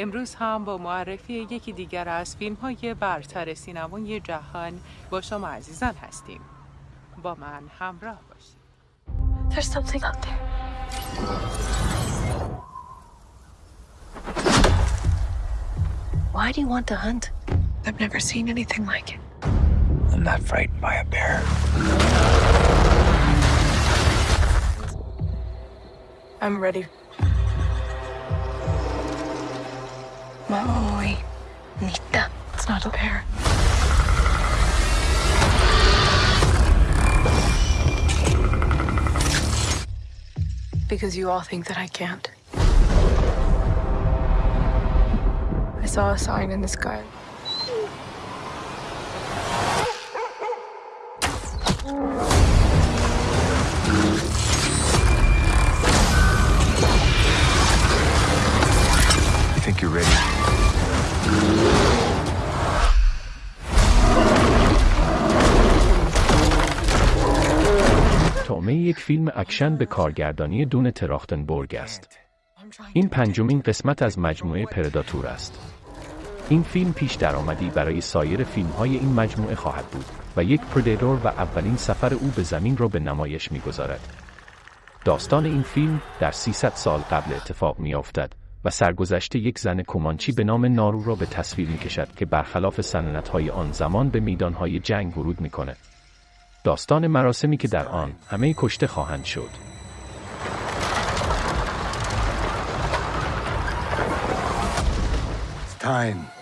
امروز هم با معرفی یکی دیگر از فیلم های برتر سینمای جهان با شما عزیزان هستیم با من همراه باشید There's something out there. Why do you want to hunt? I've never seen anything like it. I'm not frightened by a bear. I'm ready. Maui. Nita. It's not bear. Because you all think that I can't. I saw a sign in the sky. یک فیلم اکشن به کارگردانی دون تراختنبورگ است. این پنجمین قسمت از مجموعه پرداتور است. این فیلم پیش درآمدی برای سایر فیلم های این مجموعه خواهد بود و یک پردیتور و اولین سفر او به زمین را به نمایش می‌گذارد. داستان این فیلم در 300 سال قبل اتفاق می افتد و سرگذشت یک زن کومانچی به نام نارو را به تصویر می کشد که برخلاف سنت های آن زمان به میدان های جنگ ورود می کند. داستان مراسمی که در آن همه کشته خواهند شد. Time.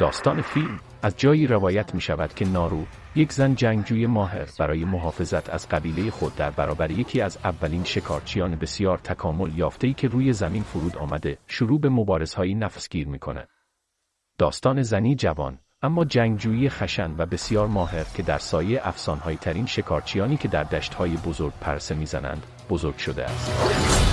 داستان فیلم از جایی روایت می شود که نارو یک زن جنگجوی ماهر برای محافظت از قبیله خود در برابر یکی از اولین شکارچیان بسیار تکامل یافته‌ای که روی زمین فرود آمده شروع به مبارزهای نفسگیر می کند. داستان زنی جوان اما جنگجویی خشن و بسیار ماهر که در سایه افسانهایی ترین شکارچیانی که در دشتهای بزرگ پرسه می‌زنند بزرگ شده است.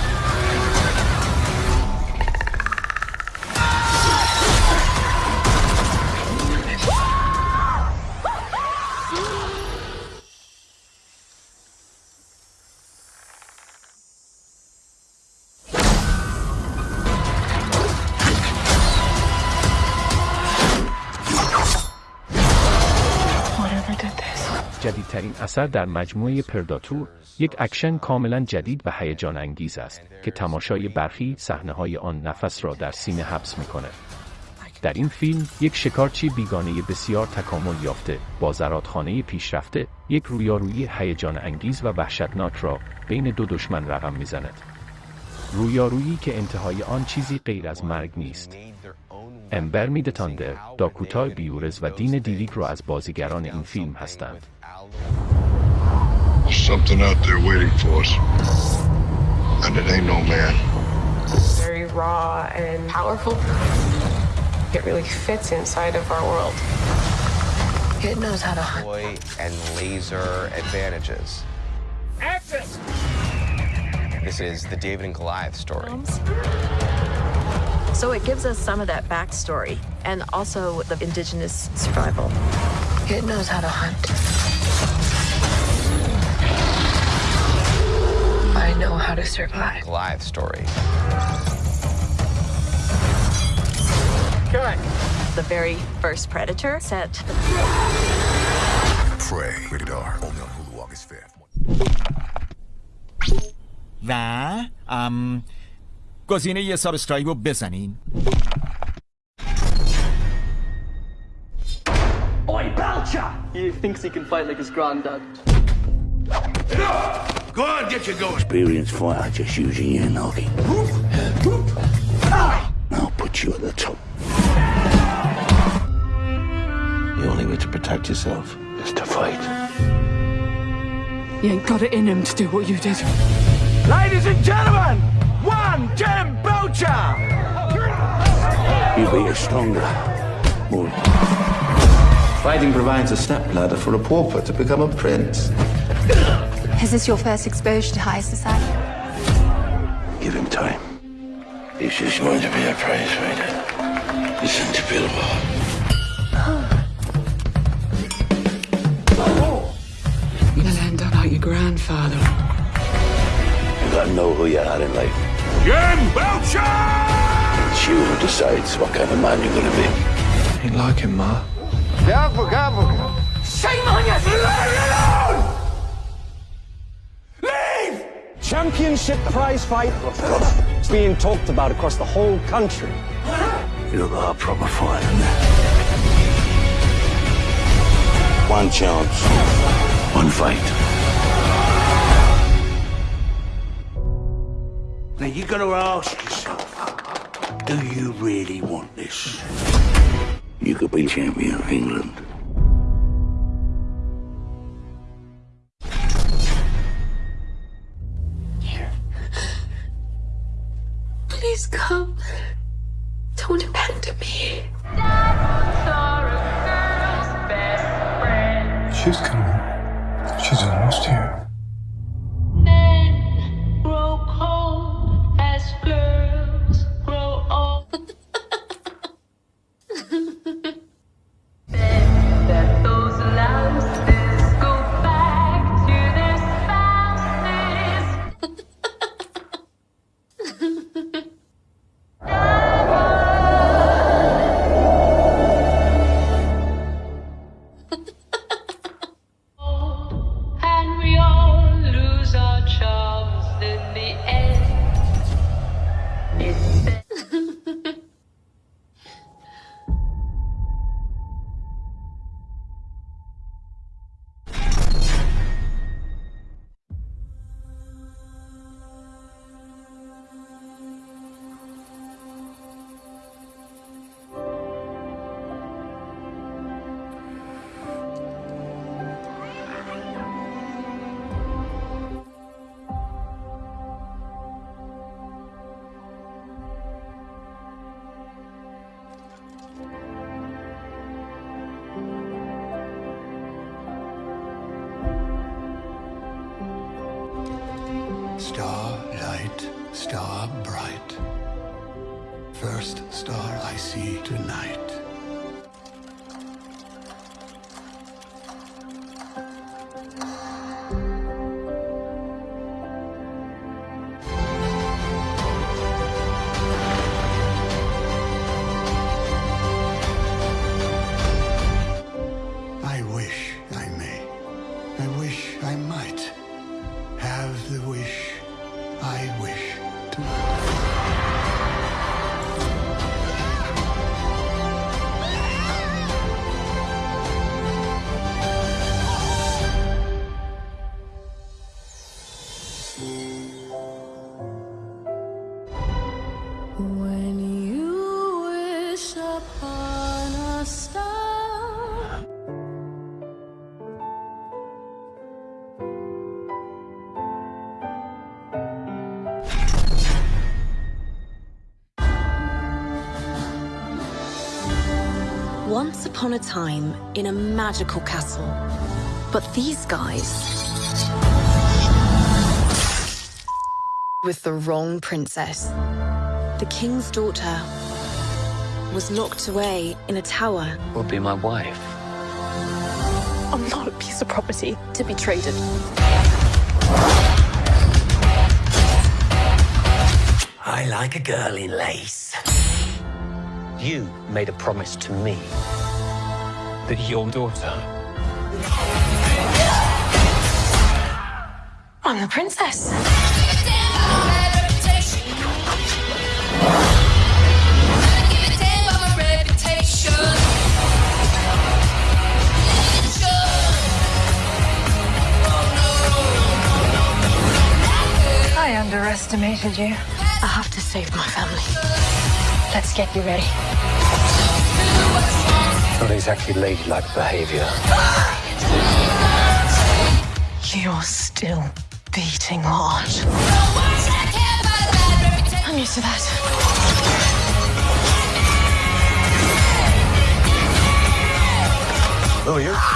جدیدترین اثر در مجموعه پرداتور یک اکشن کاملا جدید و هیجان انگیز است که تماشای برخی صحنه های آن نفس را در سینه حبس می کند. در این فیلم یک شکارچی بیگانه بسیار تکامل یافته با زرادخانه پیشرفته یک رویارویی هیجان انگیز و وحشتناک را بین دو دشمن رقم می‌زند. رویارویی که انتهای آن چیزی غیر از مرگ نیست. امبر میدتاندر، داکوتا بیورز و دین دیلیک را از بازیگران این فیلم هستند. Something out there waiting for us. And it ain't no man. Very raw and powerful. It really fits inside of our world. It knows how to and laser advantages. This is the David and Goliath story. So it gives us some of that backstory and also the indigenous survival. It knows how to hunt. I know how to survive. Goliath story. The very first Predator set Prey. Rated R. Only on Hulu August 5th. و ام گزینه یه سابسکرایب رو بزنین Oi, Belcher! He thinks he can fight like his granddad. Go on, get your going. Experienced fighter just using your noggin. I'll put you at the top. The only way to protect yourself is to fight. You ain't got it in him to do what you did. Ladies and gentlemen, one Jim Belcher! You'll be a stronger, more Fighting provides a stepladder for a pauper to become a prince. Is this your first exposure to high society? Give him time. He's just going to be a prize fighter. Listen to Bilbo. You'll end up like your grandfather. You gotta know who you are in life. Jim Belcher! It's you who decides what kind of man you're gonna be. Ain't like him, Ma. Careful, careful. Shame on you! Leave me alone! Leave! Championship prize fight. It's being talked about across the whole country. You are a proper fighter. One chance. One fight. Now you gotta ask yourself, do you really want this? You could be champion of England. Here. Please come. Don't abandon me. She's coming. She's almost here. First star I see tonight. Once upon a time in a magical castle. But these guys. With the wrong princess. The king's daughter was locked away in a tower. Will be my wife. I'm not a piece of property to be traded. I like a girl in lace. You made a promise to me that your daughter I'm the princess. I underestimated you. I have to save my family. Let's get you ready. not exactly ladylike behavior. You're still beating heart. I'm used to that. Oh, Who are you?